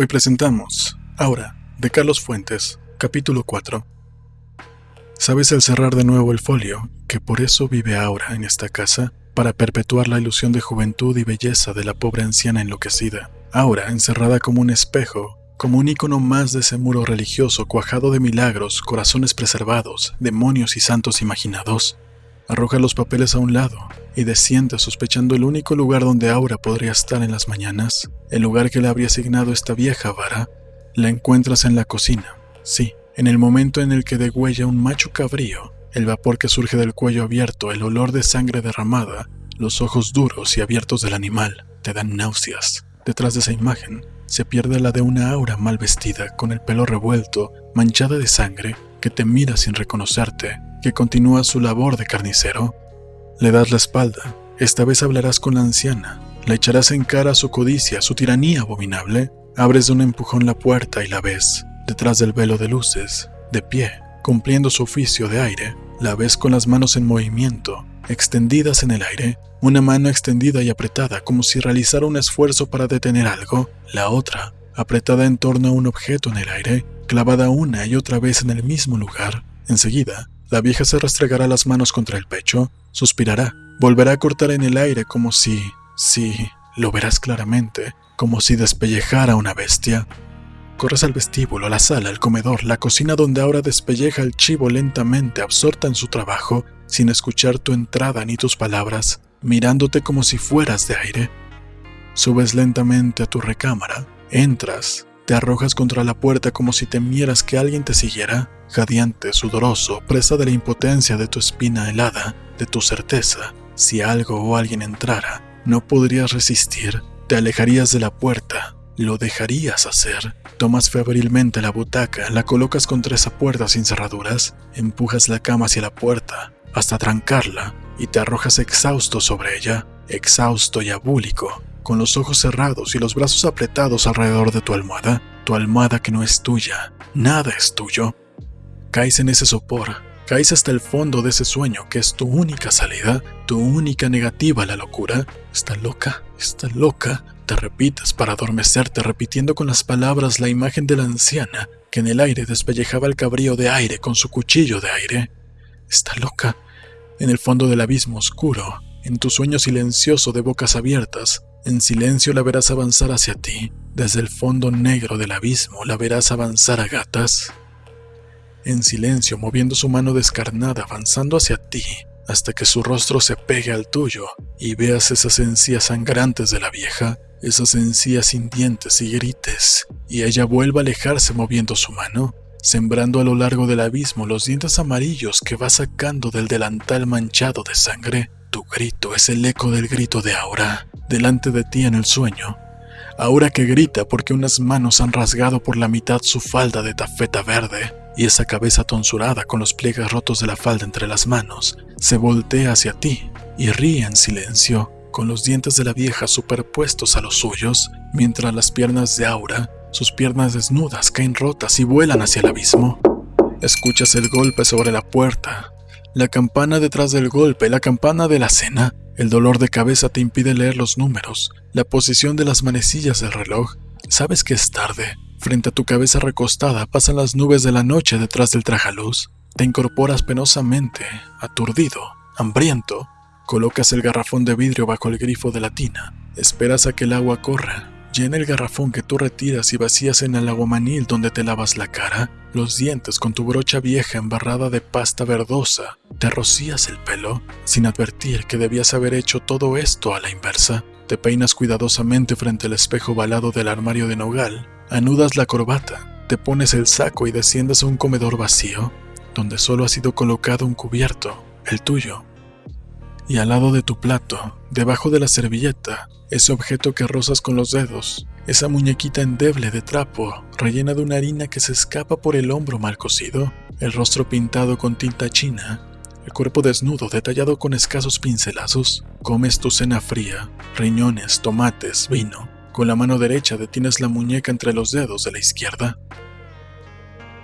Hoy presentamos Aura, de Carlos Fuentes, capítulo 4. ¿Sabes el cerrar de nuevo el folio, que por eso vive Aura en esta casa, para perpetuar la ilusión de juventud y belleza de la pobre anciana enloquecida? Aura, encerrada como un espejo, como un icono más de ese muro religioso cuajado de milagros, corazones preservados, demonios y santos imaginados, arroja los papeles a un lado y desciende sospechando el único lugar donde Aura podría estar en las mañanas, el lugar que le habría asignado esta vieja vara, la encuentras en la cocina. Sí, en el momento en el que degüella un macho cabrío, el vapor que surge del cuello abierto, el olor de sangre derramada, los ojos duros y abiertos del animal, te dan náuseas. Detrás de esa imagen se pierde la de una aura mal vestida, con el pelo revuelto, manchada de sangre, que te mira sin reconocerte, que continúa su labor de carnicero. Le das la espalda, esta vez hablarás con la anciana, le echarás en cara su codicia, su tiranía abominable, abres de un empujón la puerta y la ves, detrás del velo de luces, de pie, cumpliendo su oficio de aire, la ves con las manos en movimiento, extendidas en el aire, una mano extendida y apretada como si realizara un esfuerzo para detener algo, la otra, apretada en torno a un objeto en el aire, clavada una y otra vez en el mismo lugar. Enseguida, la vieja se restregará las manos contra el pecho, suspirará, volverá a cortar en el aire como si, si, lo verás claramente, como si despellejara una bestia. Corres al vestíbulo, a la sala, al comedor, la cocina donde ahora despelleja el chivo lentamente, absorta en su trabajo, sin escuchar tu entrada ni tus palabras, mirándote como si fueras de aire. Subes lentamente a tu recámara, entras, te arrojas contra la puerta como si temieras que alguien te siguiera, jadeante, sudoroso, presa de la impotencia de tu espina helada, de tu certeza. Si algo o alguien entrara, no podrías resistir, te alejarías de la puerta, lo dejarías hacer. Tomas febrilmente la butaca, la colocas contra esa puerta sin cerraduras, empujas la cama hacia la puerta, hasta trancarla, y te arrojas exhausto sobre ella, exhausto y abúlico, con los ojos cerrados y los brazos apretados alrededor de tu almohada, tu almohada que no es tuya, nada es tuyo. Caes en ese sopor, caes hasta el fondo de ese sueño que es tu única salida, tu única negativa a la locura. Está loca, está loca, te repites para adormecerte repitiendo con las palabras la imagen de la anciana que en el aire despellejaba el cabrío de aire con su cuchillo de aire. Está loca. En el fondo del abismo oscuro, en tu sueño silencioso de bocas abiertas, en silencio la verás avanzar hacia ti. Desde el fondo negro del abismo la verás avanzar a gatas. En silencio, moviendo su mano descarnada, avanzando hacia ti, hasta que su rostro se pegue al tuyo y veas esas encías sangrantes de la vieja, esas encías sin dientes y grites, y ella vuelva a alejarse moviendo su mano, sembrando a lo largo del abismo los dientes amarillos que va sacando del delantal manchado de sangre. Tu grito es el eco del grito de Aura, delante de ti en el sueño. Aura que grita porque unas manos han rasgado por la mitad su falda de tafeta verde, y esa cabeza tonsurada con los pliegues rotos de la falda entre las manos se voltea hacia ti y ríe en silencio, con los dientes de la vieja superpuestos a los suyos, mientras las piernas de Aura, sus piernas desnudas, caen rotas y vuelan hacia el abismo. Escuchas el golpe sobre la puerta, la campana detrás del golpe, la campana de la cena, el dolor de cabeza te impide leer los números, la posición de las manecillas del reloj. Sabes que es tarde. Frente a tu cabeza recostada pasan las nubes de la noche detrás del trajaluz. Te incorporas penosamente, aturdido, hambriento. Colocas el garrafón de vidrio bajo el grifo de la tina. Esperas a que el agua corra. Llena el garrafón que tú retiras y vacías en el aguamanil donde te lavas la cara, los dientes con tu brocha vieja embarrada de pasta verdosa. Te rocías el pelo, sin advertir que debías haber hecho todo esto a la inversa. Te peinas cuidadosamente frente al espejo balado del armario de nogal. Anudas la corbata, te pones el saco y desciendes a un comedor vacío, donde solo ha sido colocado un cubierto, el tuyo. Y al lado de tu plato, debajo de la servilleta, ese objeto que rozas con los dedos, esa muñequita endeble de trapo, rellena de una harina que se escapa por el hombro mal cocido, el rostro pintado con tinta china, el cuerpo desnudo detallado con escasos pincelazos, comes tu cena fría, riñones, tomates, vino. Con la mano derecha detienes la muñeca entre los dedos de la izquierda.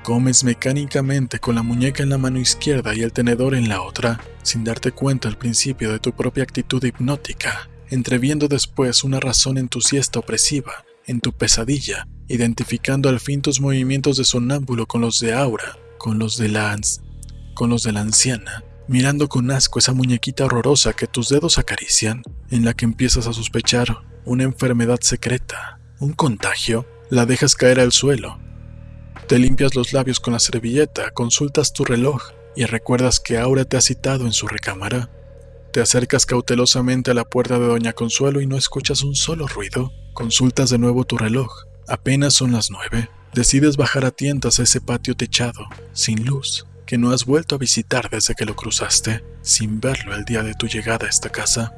Comes mecánicamente con la muñeca en la mano izquierda y el tenedor en la otra, sin darte cuenta al principio de tu propia actitud hipnótica entreviendo después una razón en tu siesta opresiva, en tu pesadilla, identificando al fin tus movimientos de sonámbulo con los de Aura, con los de la, con los de la anciana, mirando con asco esa muñequita horrorosa que tus dedos acarician, en la que empiezas a sospechar una enfermedad secreta, un contagio, la dejas caer al suelo. Te limpias los labios con la servilleta, consultas tu reloj y recuerdas que Aura te ha citado en su recámara. Te acercas cautelosamente a la puerta de Doña Consuelo y no escuchas un solo ruido. Consultas de nuevo tu reloj. Apenas son las nueve. Decides bajar a tientas a ese patio techado, sin luz, que no has vuelto a visitar desde que lo cruzaste, sin verlo el día de tu llegada a esta casa.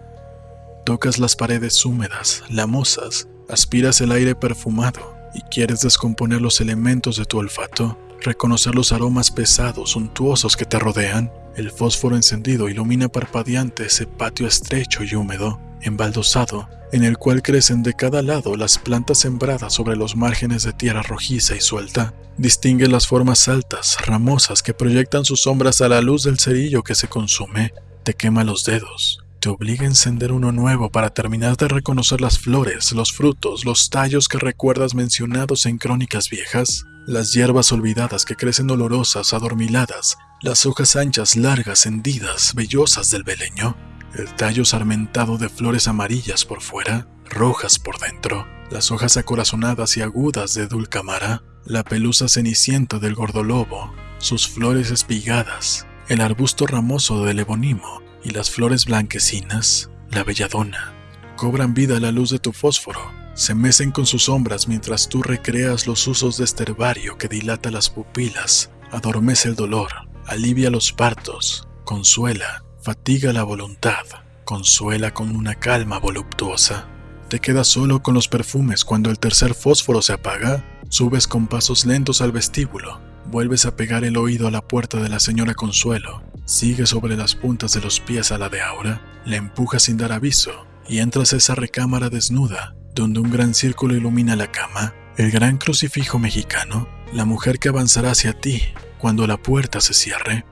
Tocas las paredes húmedas, lamosas, aspiras el aire perfumado y quieres descomponer los elementos de tu olfato, reconocer los aromas pesados, suntuosos que te rodean. El fósforo encendido ilumina parpadeante ese patio estrecho y húmedo, embaldosado, en el cual crecen de cada lado las plantas sembradas sobre los márgenes de tierra rojiza y suelta. Distingue las formas altas, ramosas que proyectan sus sombras a la luz del cerillo que se consume. Te quema los dedos. Te obliga a encender uno nuevo para terminar de reconocer las flores, los frutos, los tallos que recuerdas mencionados en crónicas viejas, las hierbas olvidadas que crecen olorosas, adormiladas, las hojas anchas, largas, hendidas, vellosas del beleño, el tallo sarmentado de flores amarillas por fuera, rojas por dentro, las hojas acorazonadas y agudas de dulcamara, la pelusa cenicienta del gordolobo, sus flores espigadas, el arbusto ramoso del ebonimo y las flores blanquecinas, la belladona, cobran vida a la luz de tu fósforo, se mecen con sus sombras mientras tú recreas los usos de este herbario que dilata las pupilas, adormece el dolor, alivia los partos, consuela, fatiga la voluntad, consuela con una calma voluptuosa. Te quedas solo con los perfumes cuando el tercer fósforo se apaga, subes con pasos lentos al vestíbulo, vuelves a pegar el oído a la puerta de la señora Consuelo, sigues sobre las puntas de los pies a la de Aura, le empujas sin dar aviso. Y entras a esa recámara desnuda, donde un gran círculo ilumina la cama, el gran crucifijo mexicano, la mujer que avanzará hacia ti cuando la puerta se cierre,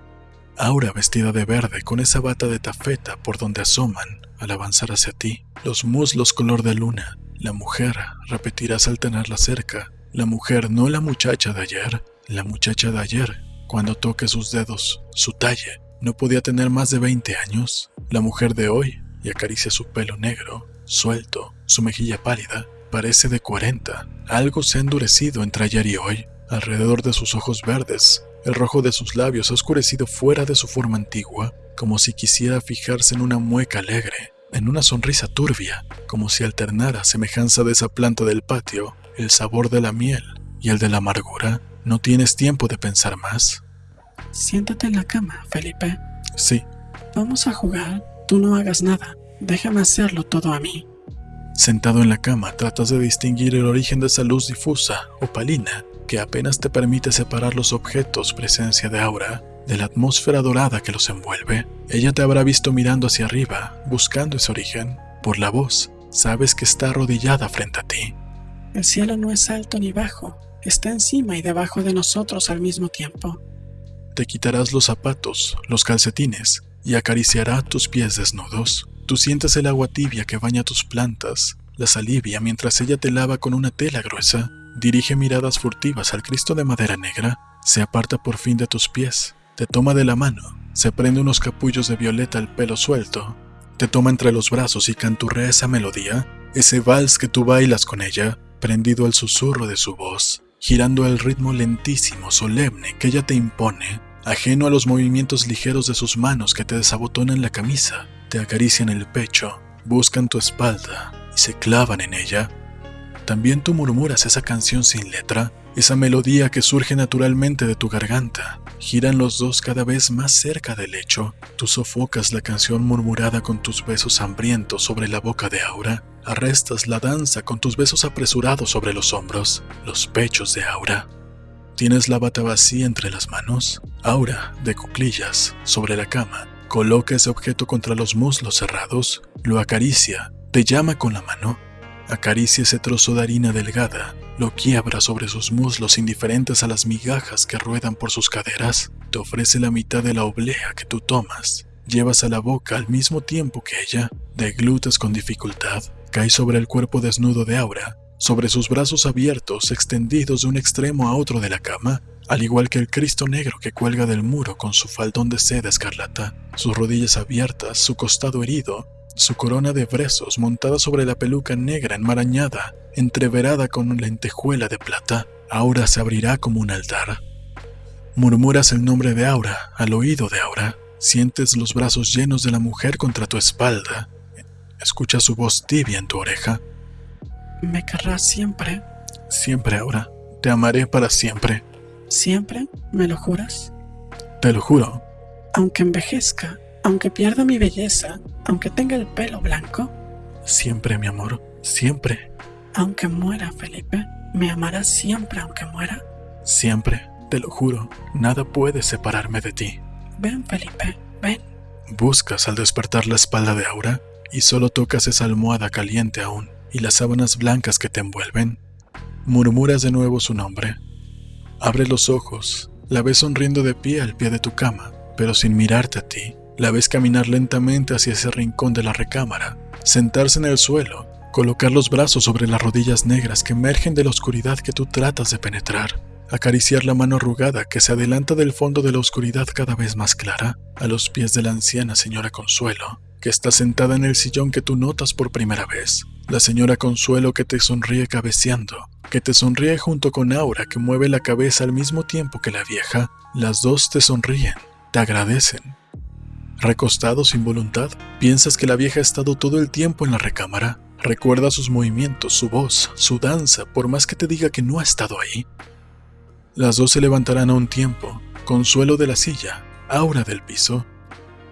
Aura vestida de verde con esa bata de tafeta por donde asoman al avanzar hacia ti, los muslos color de luna. La mujer, repetirás al tenerla cerca, la mujer no la muchacha de ayer, la muchacha de ayer, cuando toque sus dedos, su talle, no podía tener más de 20 años, la mujer de hoy, y acaricia su pelo negro, suelto, su mejilla pálida, parece de 40, algo se ha endurecido entre ayer y hoy, alrededor de sus ojos verdes, el rojo de sus labios ha oscurecido fuera de su forma antigua, como si quisiera fijarse en una mueca alegre, en una sonrisa turbia, como si alternara semejanza de esa planta del patio, el sabor de la miel y el de la amargura. ¿No tienes tiempo de pensar más? Siéntate en la cama, Felipe. Sí. Vamos a jugar. Tú no hagas nada. Déjame hacerlo todo a mí. Sentado en la cama, tratas de distinguir el origen de esa luz difusa, opalina, que apenas te permite separar los objetos presencia de aura de la atmósfera dorada que los envuelve. Ella te habrá visto mirando hacia arriba, buscando ese origen. Por la voz, sabes que está arrodillada frente a ti. El cielo no es alto ni bajo, está encima y debajo de nosotros al mismo tiempo. Te quitarás los zapatos, los calcetines, y acariciará tus pies desnudos. Tú sientes el agua tibia que baña tus plantas, las alivia mientras ella te lava con una tela gruesa. Dirige miradas furtivas al Cristo de madera negra, se aparta por fin de tus pies, te toma de la mano, se prende unos capullos de violeta al pelo suelto, te toma entre los brazos y canturrea esa melodía, ese vals que tú bailas con ella, prendido al susurro de su voz, girando el ritmo lentísimo, solemne que ella te impone, ajeno a los movimientos ligeros de sus manos que te desabotonan la camisa, te acarician el pecho, buscan tu espalda y se clavan en ella también tú murmuras esa canción sin letra, esa melodía que surge naturalmente de tu garganta. Giran los dos cada vez más cerca del lecho. Tú sofocas la canción murmurada con tus besos hambrientos sobre la boca de Aura. Arrestas la danza con tus besos apresurados sobre los hombros, los pechos de Aura. Tienes la bata vacía entre las manos. Aura, de cuclillas, sobre la cama, coloca ese objeto contra los muslos cerrados, lo acaricia, te llama con la mano Acaricia ese trozo de harina delgada, lo quiebra sobre sus muslos indiferentes a las migajas que ruedan por sus caderas, te ofrece la mitad de la oblea que tú tomas, llevas a la boca al mismo tiempo que ella, deglutes con dificultad, cae sobre el cuerpo desnudo de Aura, sobre sus brazos abiertos extendidos de un extremo a otro de la cama, al igual que el Cristo negro que cuelga del muro con su faldón de seda escarlata, sus rodillas abiertas, su costado herido, su corona de brezos montada sobre la peluca negra enmarañada, entreverada con lentejuela de plata, Aura se abrirá como un altar. Murmuras el nombre de Aura al oído de Aura, sientes los brazos llenos de la mujer contra tu espalda, escuchas su voz tibia en tu oreja. ¿Me querrás siempre? Siempre, Aura. Te amaré para siempre. ¿Siempre? ¿Me lo juras? Te lo juro. Aunque envejezca, aunque pierda mi belleza, aunque tenga el pelo blanco. Siempre, mi amor, siempre. Aunque muera, Felipe, ¿me amarás siempre aunque muera? Siempre, te lo juro, nada puede separarme de ti. Ven, Felipe, ven. Buscas al despertar la espalda de Aura y solo tocas esa almohada caliente aún y las sábanas blancas que te envuelven. Murmuras de nuevo su nombre. Abre los ojos, la ves sonriendo de pie al pie de tu cama, pero sin mirarte a ti. La ves caminar lentamente hacia ese rincón de la recámara, sentarse en el suelo, colocar los brazos sobre las rodillas negras que emergen de la oscuridad que tú tratas de penetrar, acariciar la mano arrugada que se adelanta del fondo de la oscuridad cada vez más clara, a los pies de la anciana señora Consuelo, que está sentada en el sillón que tú notas por primera vez. La señora Consuelo que te sonríe cabeceando, que te sonríe junto con Aura que mueve la cabeza al mismo tiempo que la vieja. Las dos te sonríen, te agradecen, Recostado sin voluntad, piensas que la vieja ha estado todo el tiempo en la recámara. Recuerda sus movimientos, su voz, su danza, por más que te diga que no ha estado ahí. Las dos se levantarán a un tiempo, consuelo de la silla, aura del piso.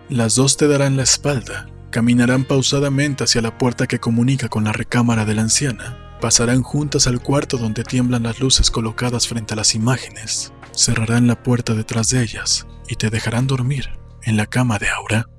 Las dos te darán la espalda, caminarán pausadamente hacia la puerta que comunica con la recámara de la anciana, pasarán juntas al cuarto donde tiemblan las luces colocadas frente a las imágenes, cerrarán la puerta detrás de ellas y te dejarán dormir en la cama de Aura.